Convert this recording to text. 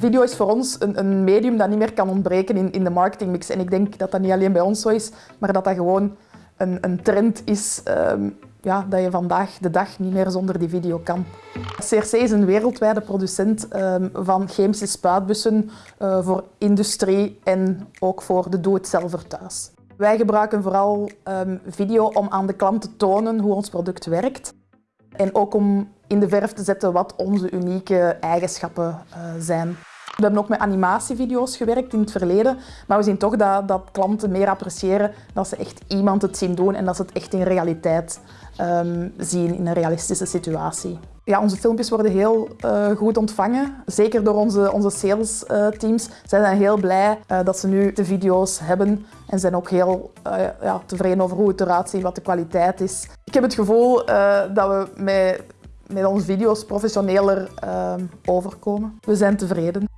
Video is voor ons een, een medium dat niet meer kan ontbreken in, in de marketingmix. En ik denk dat dat niet alleen bij ons zo is, maar dat dat gewoon een, een trend is ehm, ja, dat je vandaag de dag niet meer zonder die video kan. CRC is een wereldwijde producent ehm, van chemische spuitbussen uh, voor industrie en ook voor de doe-het-zelver thuis. Wij gebruiken vooral um, video om aan de klant te tonen hoe ons product werkt. En ook om in de verf te zetten wat onze unieke eigenschappen uh, zijn. We hebben ook met animatievideo's gewerkt in het verleden, maar we zien toch dat, dat klanten meer appreciëren dat ze echt iemand het zien doen en dat ze het echt in realiteit um, zien, in een realistische situatie. Ja, onze filmpjes worden heel uh, goed ontvangen, zeker door onze, onze sales uh, teams. Zij zijn heel blij uh, dat ze nu de video's hebben en zijn ook heel ja, tevreden over hoe het eruit ziet, wat de kwaliteit is. Ik heb het gevoel dat we met, met onze video's professioneler overkomen. We zijn tevreden.